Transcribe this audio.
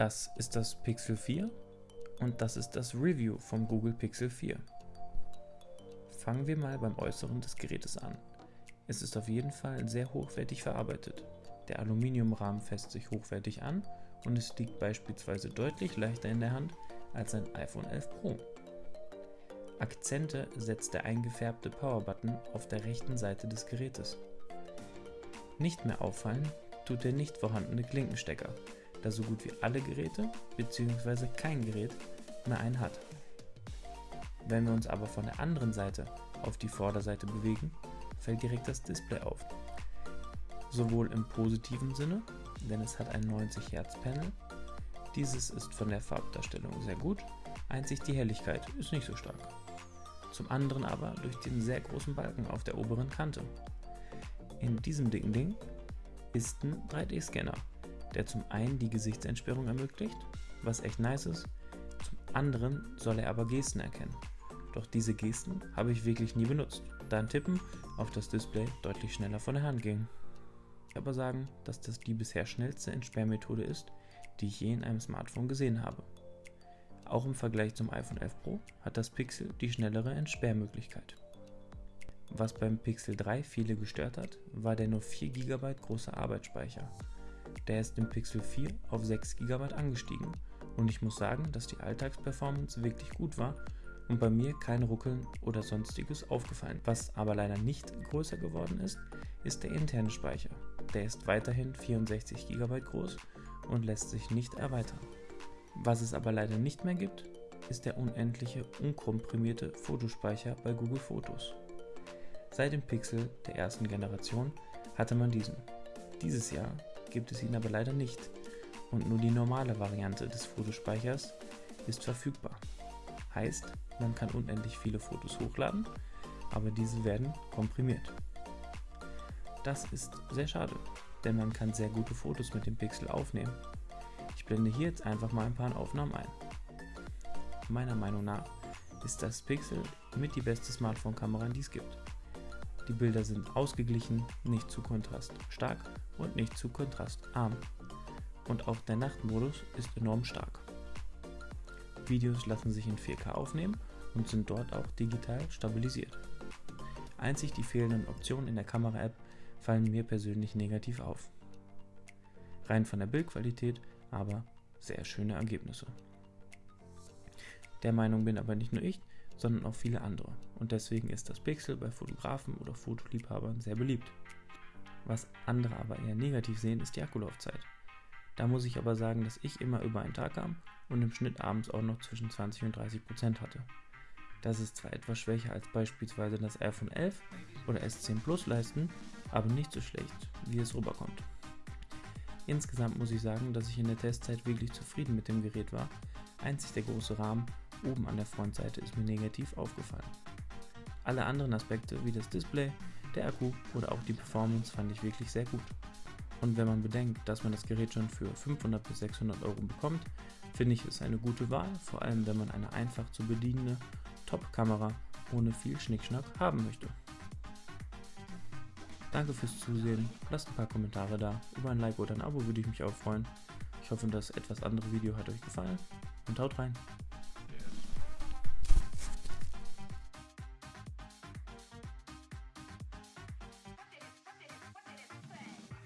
Das ist das Pixel 4 und das ist das Review vom Google Pixel 4. Fangen wir mal beim Äußeren des Gerätes an. Es ist auf jeden Fall sehr hochwertig verarbeitet. Der Aluminiumrahmen fässt sich hochwertig an und es liegt beispielsweise deutlich leichter in der Hand als ein iPhone 11 Pro. Akzente setzt der eingefärbte Powerbutton auf der rechten Seite des Gerätes. Nicht mehr auffallen tut der nicht vorhandene Klinkenstecker, da so gut wie alle Geräte bzw. kein Gerät mehr einen hat. Wenn wir uns aber von der anderen Seite auf die Vorderseite bewegen, fällt direkt das Display auf. Sowohl im positiven Sinne, denn es hat ein 90 Hz Panel, dieses ist von der Farbdarstellung sehr gut, einzig die Helligkeit ist nicht so stark. Zum anderen aber durch den sehr großen Balken auf der oberen Kante. In diesem dicken Ding ist ein 3D-Scanner, der zum einen die Gesichtsentsperrung ermöglicht, was echt nice ist, zum anderen soll er aber Gesten erkennen. Doch diese Gesten habe ich wirklich nie benutzt, da ein Tippen auf das Display deutlich schneller von der Hand ging. Ich aber sagen, dass das die bisher schnellste Entsperrmethode ist, die ich je in einem Smartphone gesehen habe. Auch im Vergleich zum iPhone 11 Pro hat das Pixel die schnellere Entsperrmöglichkeit. Was beim Pixel 3 viele gestört hat, war der nur 4 GB große Arbeitsspeicher. Der ist im Pixel 4 auf 6 GB angestiegen und ich muss sagen, dass die Alltagsperformance wirklich gut war und bei mir kein Ruckeln oder sonstiges aufgefallen. Was aber leider nicht größer geworden ist, ist der interne Speicher. Der ist weiterhin 64 GB groß und lässt sich nicht erweitern. Was es aber leider nicht mehr gibt, ist der unendliche, unkomprimierte Fotospeicher bei Google Fotos. Seit dem Pixel der ersten Generation hatte man diesen. Dieses Jahr gibt es ihn aber leider nicht und nur die normale Variante des Fotospeichers ist verfügbar. Heißt, man kann unendlich viele Fotos hochladen, aber diese werden komprimiert. Das ist sehr schade, denn man kann sehr gute Fotos mit dem Pixel aufnehmen. Ich blende hier jetzt einfach mal ein paar Aufnahmen ein. Meiner Meinung nach ist das Pixel mit die beste Smartphone-Kamera, die es gibt. Die Bilder sind ausgeglichen, nicht zu kontraststark und nicht zu kontrastarm. Und auch der Nachtmodus ist enorm stark. Videos lassen sich in 4K aufnehmen und sind dort auch digital stabilisiert. Einzig die fehlenden Optionen in der Kamera-App fallen mir persönlich negativ auf. Rein von der Bildqualität aber sehr schöne Ergebnisse. Der Meinung bin aber nicht nur ich, sondern auch viele andere und deswegen ist das Pixel bei Fotografen oder Fotoliebhabern sehr beliebt. Was andere aber eher negativ sehen, ist die Akkulaufzeit. Da muss ich aber sagen, dass ich immer über einen Tag kam und im Schnitt abends auch noch zwischen 20 und 30 Prozent hatte. Das ist zwar etwas schwächer als beispielsweise das iPhone 11 oder S10 Plus leisten, aber nicht so schlecht, wie es rüberkommt. Insgesamt muss ich sagen, dass ich in der Testzeit wirklich zufrieden mit dem Gerät war. Einzig der große Rahmen oben an der Frontseite ist mir negativ aufgefallen. Alle anderen Aspekte wie das Display, der Akku oder auch die Performance fand ich wirklich sehr gut. Und wenn man bedenkt, dass man das Gerät schon für 500 bis 600 Euro bekommt, finde ich es eine gute Wahl, vor allem wenn man eine einfach zu bedienende Top-Kamera ohne viel Schnickschnack haben möchte. Danke fürs Zusehen, lasst ein paar Kommentare da, über ein Like oder ein Abo würde ich mich auch freuen. Ich hoffe, das etwas andere Video hat euch gefallen und haut rein.